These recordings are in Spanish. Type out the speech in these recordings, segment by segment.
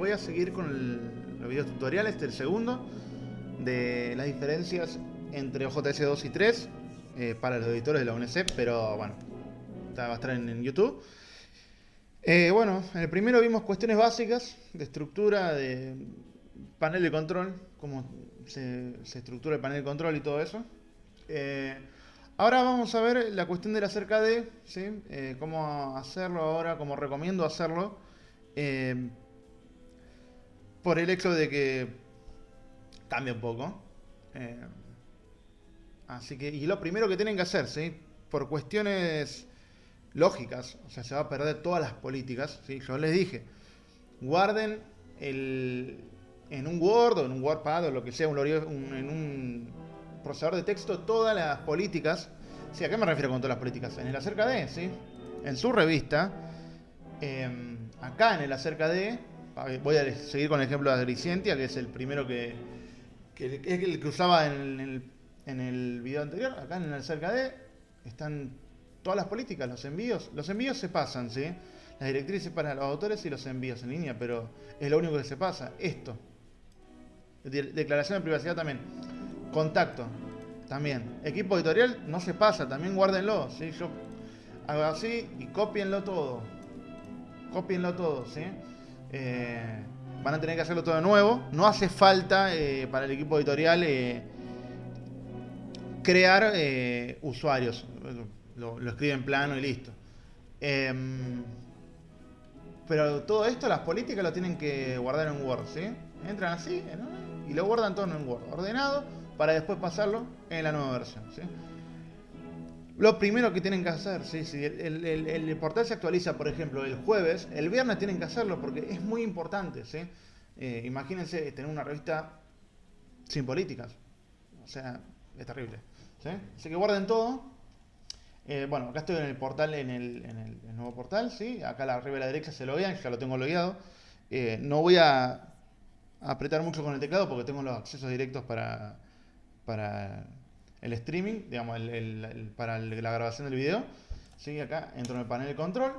voy a seguir con los videos tutoriales, este el segundo, de las diferencias entre OJS 2 y 3 eh, para los editores de la UNC, pero bueno, va a estar en, YouTube. Eh, bueno, en el primero vimos cuestiones básicas de estructura, de panel de control, cómo se, estructura el panel de control y todo eso. Eh, ahora vamos a ver la cuestión de la cerca de, ¿sí? cómo hacerlo ahora, cómo recomiendo hacerlo. Por el hecho de que cambia un poco. Así que, y lo primero que tienen que hacer, ¿sí? Por cuestiones lógicas, o sea, se va a perder todas las políticas, ¿sí? Yo les dije, guarden el, en un Word o en un WordPad o lo que sea, un, en un procesador de texto, todas las políticas. Sí, ¿a qué me refiero con todas las políticas? En el acerca de, ¿sí? En su revista, em, acá en el acerca de, voy a seguir con el ejemplo de Agricientia, que es el primero que, que es el que usaba en el en el video anterior, acá en el cerca de, están todas las políticas, los envíos. Los envíos se pasan, ¿sí? Las directrices para los autores y los envíos en línea, pero es lo único que se pasa. Esto. Declaración de privacidad también. Contacto. También. Equipo editorial no se pasa, también guárdenlo, ¿sí? Yo hago así y copienlo todo. Copienlo todo, ¿sí? Eh, van a tener que hacerlo todo de nuevo. No hace falta eh, para el equipo editorial eh, crear usuarios. Lo, escribe en plano y listo. Em, pero todo esto, las políticas lo tienen que guardar en Word, ¿sí? Entran así y lo guardan todo en Word, ordenado, para después pasarlo en la nueva versión, ¿sí? Lo primero que tienen que hacer, ¿sí? si el, portal se actualiza, por ejemplo, el jueves, el viernes tienen que hacerlo porque es muy importante, ¿sí? Eh, imagínense tener una revista sin políticas. O sea, es terrible. Así que guarden todo. Eh, bueno, acá estoy en el portal, en el, nuevo portal, ¿sí? Acá arriba a la derecha se lo vean, ya lo tengo logueado. Eh, no voy a apretar mucho con el teclado porque tengo los accesos directos para, para el streaming, digamos, para la grabación del video. ¿Sí? Acá entro en el panel de control.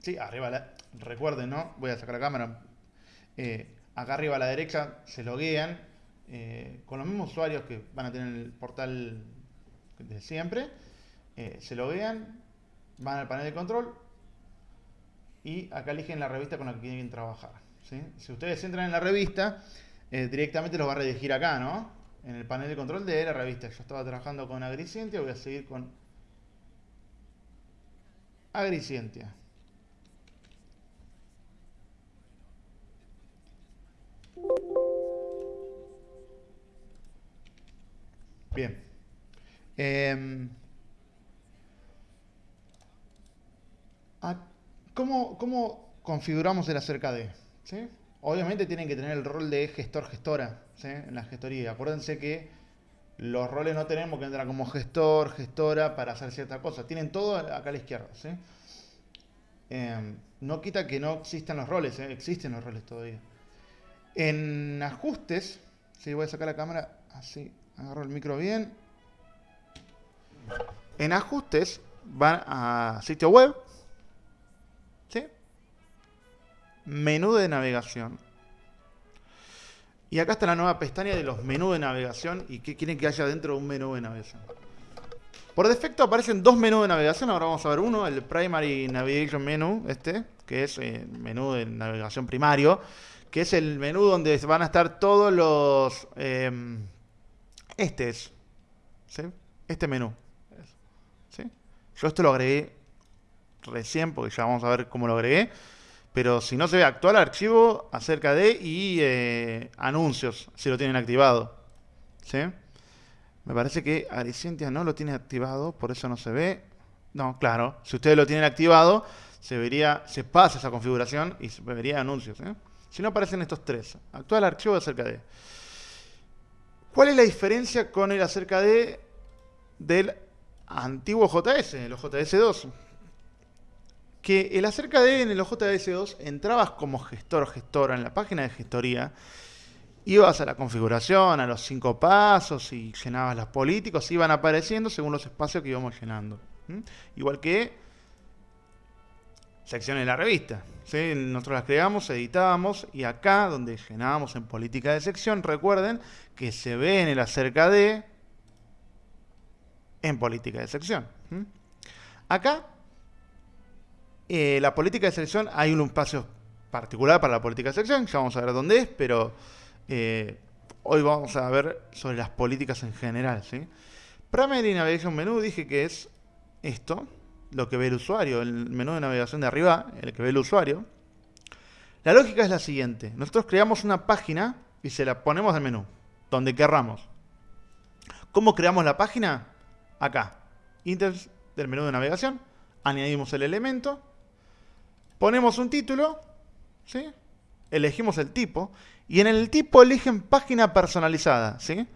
Sí, arriba, la, recuerden, ¿no? Voy a sacar la cámara. Eh, acá arriba a la derecha se loguean eh, con los mismos usuarios que van a tener el portal de siempre, eh, se lo vean, van al panel de control y acá eligen la revista con la que quieren trabajar. Si ustedes entran en la revista, directamente los va a redirigir acá, ¿no? En el panel de control de la revista. Yo estaba trabajando con Agricientia, voy a seguir con Agricientia. Bien. Em, ah, ¿cómo, configuramos el acerca de? Obviamente tienen que tener el rol de gestor-gestora en la gestoría. Acuérdense que los roles no tenemos que entrar como gestor, gestora para hacer cierta cosa. Tienen todo acá a la izquierda. Em, no quita que no existan los roles, existen los roles todavía. En ajustes, si voy a sacar la cámara así, Agarro el micro bien. En ajustes van a sitio web. Menú de navegación. Y acá está la nueva pestaña de los menús de navegación y qué quieren que haya dentro de un menú de navegación. Por defecto aparecen dos menús de navegación, ahora vamos a ver uno, el Primary Navigation Menu, este, que es el menú de navegación primario, que es el menú donde van a estar todos los... Em, este es. Este menú. ¿sí? Yo esto lo agregué recién, porque ya vamos a ver cómo lo agregué. Pero si no se ve actual archivo acerca de y eh, anuncios, si lo tienen activado. ¿sí? Me parece que Aricientia no lo tiene activado, por eso no se ve. No, claro, si ustedes lo tienen activado, se vería, se pasa esa configuración y se vería anuncios. ¿eh? Si no aparecen estos tres, actual archivo acerca de. ¿Cuál es la diferencia con el acerca de del antiguo JS, el JS2? Que el acerca de en el JS2 entrabas como gestor o gestora en la página de gestoría, ibas a la configuración, a los cinco pasos y llenabas los políticos, iban apareciendo según los espacios que íbamos llenando. Igual que secciones de la revista. ¿sí? Nosotros las creamos, editábamos y acá donde llenábamos en política de sección, recuerden que se ve en el acerca de en política de sección. Acá, eh, la política de selección, hay un espacio particular para la política de selección, ya vamos a ver dónde es, pero eh, hoy vamos a ver sobre las políticas en general. ¿sí? Primary Navigation Menu dije que es esto, lo que ve el usuario, el menú de navegación de arriba, el que ve el usuario. La lógica es la siguiente. Nosotros creamos una página y se la ponemos al menú, donde querramos. ¿Cómo creamos la página? Acá. Index del menú de navegación. Añadimos el elemento. Ponemos un título. ¿sí? Elegimos el tipo. Y en el tipo eligen página personalizada. ¿sí?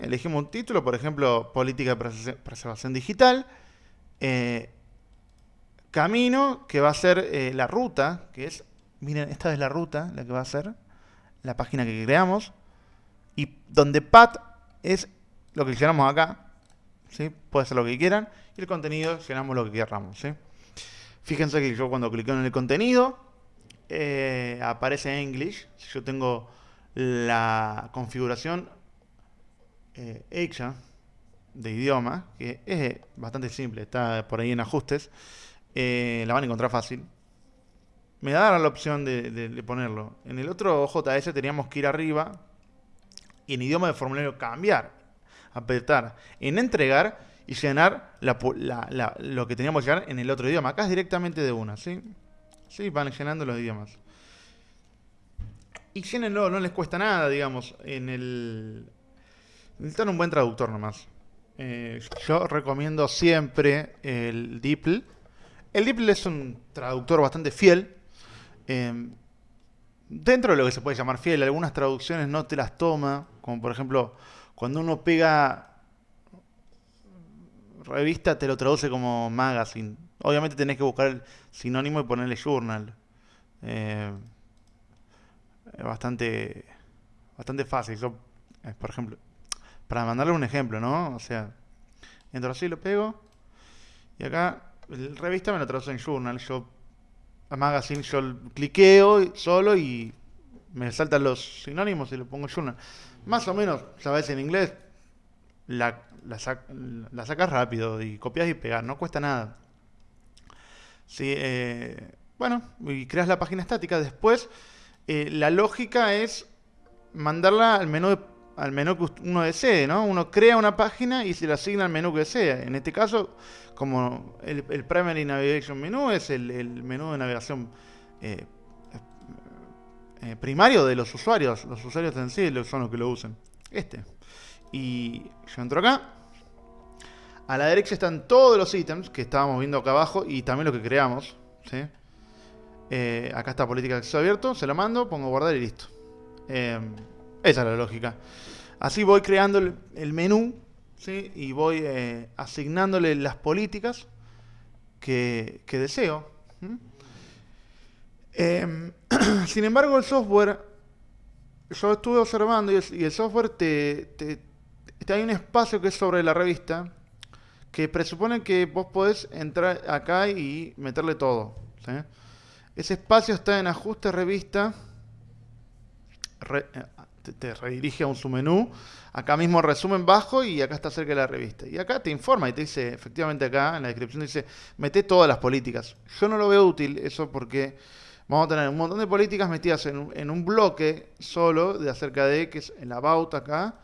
Elegimos un título, por ejemplo, política de preservación digital. Eh, camino, que va a ser eh, la ruta, que es, miren, esta es la ruta, la que va a ser la página que creamos, y donde path es lo que llenamos acá, ¿sí? puede ser lo que quieran, y el contenido llenamos lo que queramos. ¿sí? Fíjense que yo cuando clico en el contenido, eh, aparece English, si yo tengo la configuración hecha, de idioma, que es bastante simple, está por ahí en ajustes, eh, la van a encontrar fácil. Me da la opción de, ponerlo. En el otro JS teníamos que ir arriba y en idioma de formulario cambiar, apretar en entregar y llenar lo que teníamos que llenar en el otro idioma. Acá es directamente de una, ¿sí? Sí, van llenando los idiomas. Y llenenlo, no les cuesta nada, digamos, en el... Necesitan un buen traductor nomás. Eh, yo recomiendo siempre el DeepL. El DeepL es un traductor bastante fiel. Em, dentro de lo que se puede llamar fiel, algunas traducciones no te las toma, como por ejemplo, cuando uno pega revista te lo traduce como magazine. Obviamente tenés que buscar el sinónimo y ponerle journal. Eh, bastante, bastante fácil. Yo, eh, por ejemplo, para mandarle un ejemplo, ¿no? O sea, entro así, lo pego. Y acá, el revista me lo traduce en Journal. Yo, a Magazine, yo cliqueo solo y me saltan los sinónimos y lo pongo Journal. Más o menos, sabes en inglés, la, la, sacas rápido y copias y pegas, no cuesta nada. Sí, eh, bueno, y creas la página estática. Después, eh, la lógica es mandarla al menú al menú que uno desee, ¿no? Uno crea una página y se le asigna al menú que desea. En este caso, como el, Primary Navigation Menu es el, menú de navegación eh, primario de los usuarios. Los usuarios en sí son los que lo usan. Este. Y yo entro acá. A la derecha están todos los ítems que estábamos viendo acá abajo y también lo que creamos. ¿sí? Eh, acá está política de acceso abierto. Se lo mando, pongo guardar y listo. Esa es la lógica. Así voy creando el, menú ¿sí? y voy eh, asignándole las políticas que, deseo. Em, sin embargo, el software, yo estuve observando y el, software te, hay un espacio que es sobre la revista que presupone que vos podés entrar acá y meterle todo. Ese espacio está en ajuste revista, eh, te, redirige a un submenú. Acá mismo resumen bajo y acá está cerca de la revista. Y acá te informa y te dice, efectivamente acá en la descripción dice, mete todas las políticas. Yo no lo veo útil eso porque vamos a tener un montón de políticas metidas en, un bloque solo de acerca de, que es el about acá.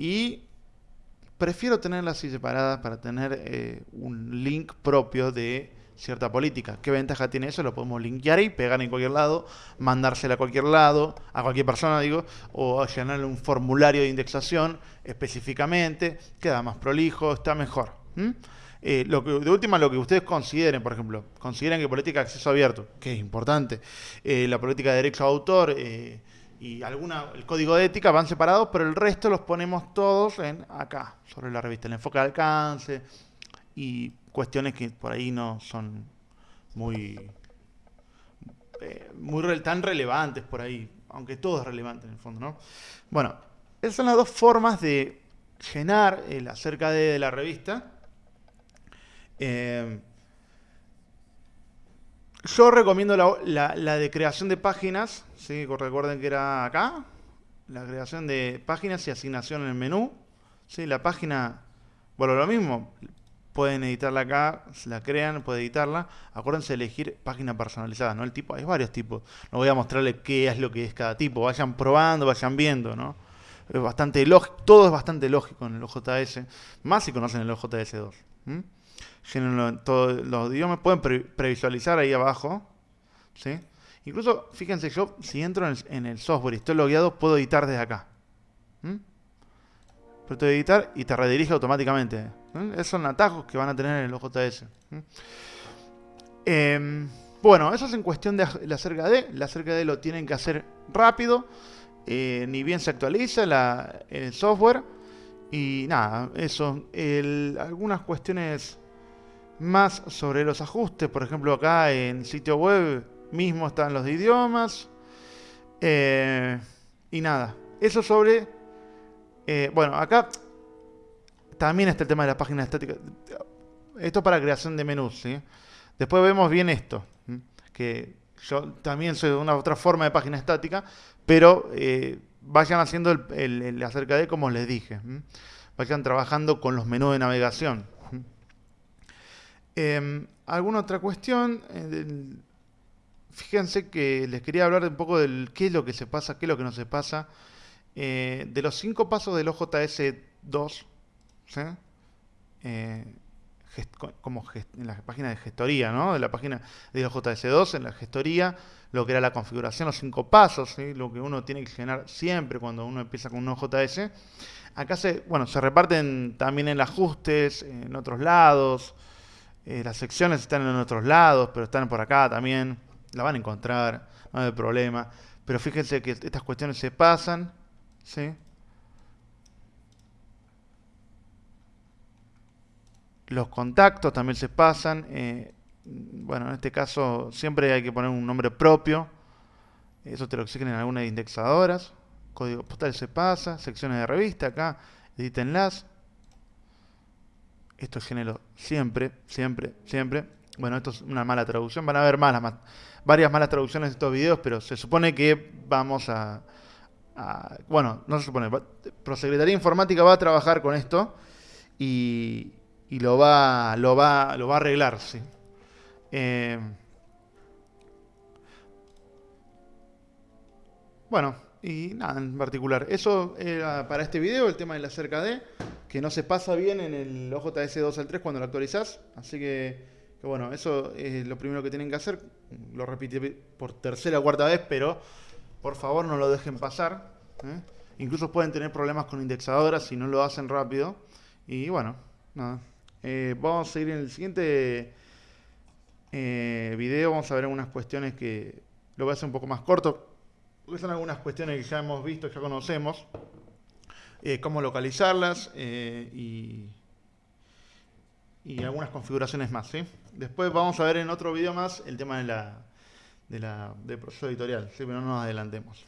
Y prefiero tenerlas así separadas para tener eh, un link propio de cierta política. ¿Qué ventaja tiene eso? Lo podemos linkear y pegar en cualquier lado, mandársela a cualquier lado, a cualquier persona, digo, o llenarle un formulario de indexación específicamente, queda más prolijo, está mejor. Eh, lo que, de última, lo que ustedes consideren, por ejemplo, consideren que política de acceso abierto, que es importante, eh, la política de derecho a autor y alguna, el código de ética van separados, pero el resto los ponemos todos en acá, sobre la revista, el enfoque de alcance y cuestiones que por ahí no son muy, eh, muy tan relevantes por ahí, aunque todo es relevante en el fondo, ¿no? Bueno, esas son las dos formas de llenar el acerca de, la revista. Eh, yo recomiendo la, la, de creación de páginas, ¿sí? recuerden que era acá, la creación de páginas y asignación en el menú. ¿sí? La página, bueno, lo mismo, pueden editarla acá, la crean, pueden editarla. Acuérdense de elegir página personalizada, ¿no? El tipo, hay varios tipos. No voy a mostrarles qué es lo que es cada tipo. Vayan probando, vayan viendo, ¿no? Es bastante lógico, todo es bastante lógico en el OJS, más si conocen el OJS2. Todos los idiomas pueden previsualizar ahí abajo, ¿sí? Incluso, fíjense, yo si entro en el, software y estoy logueado, puedo editar desde acá. Puedo editar y te redirige automáticamente. Esos son atajos que van a tener en el OJS. Em, bueno, eso es en cuestión de la cerca de. La cerca de lo tienen que hacer rápido. Eh, ni bien se actualiza el software. Y nada, eso. algunas cuestiones más sobre los ajustes. Por ejemplo, acá en sitio web mismo están los de idiomas. Eh, y nada, eso sobre... Eh, bueno, acá también está el tema de la página estática. Esto para creación de menús, ¿sí? Después vemos bien esto, que yo también soy de una otra forma de página estática, pero eh, vayan haciendo el, acerca de como les dije. Vayan trabajando con los menús de navegación. Em, ¿Alguna otra cuestión? fíjense que les quería hablar un poco del qué es lo que se pasa, qué es lo que no se pasa. Eh, de los cinco pasos del OJS 2, eh, como en la página de gestoría, ¿no? De la página de OJS 2, en la gestoría, lo que era la configuración, los cinco pasos, lo que uno tiene que generar siempre cuando uno empieza con un OJS. Acá se, bueno, se reparten también en ajustes, en otros lados. Eh, las secciones están en otros lados, pero están por acá también la van a encontrar, no hay problema. Pero fíjense que estas cuestiones se pasan, ¿sí? Los contactos también se pasan. Eh, bueno, en este caso siempre hay que poner un nombre propio. Eso te lo exigen en algunas indexadoras. Código postal se pasa. Secciones de revista acá. Edítenlas. Esto es género siempre, siempre, siempre. Bueno, esto es una mala traducción. Van a ver más, más varias malas traducciones de estos videos, pero se supone que vamos a... bueno, no se supone, Prosecretaría Informática va a trabajar con esto y, y lo, va, lo, va, lo va a arreglar, sí. Eh, bueno, y nada en particular. Eso era para este video, el tema de la cerca de, que no se pasa bien en el OJS 2 al 3 cuando lo actualizás. Así que que bueno, eso es lo primero que tienen que hacer. Lo repite por tercera o cuarta vez, pero por favor no lo dejen pasar. ¿eh? Incluso pueden tener problemas con indexadoras si no lo hacen rápido. Y bueno, nada. Eh, vamos a ir en el siguiente eh, video. Vamos a ver algunas cuestiones que lo voy a hacer un poco más corto. Porque son algunas cuestiones que ya hemos visto, ya conocemos. cómo localizarlas y y algunas configuraciones más. ¿sí? Después vamos a ver en otro video más el tema de la, de la, del proceso editorial, ¿sí? pero no nos adelantemos.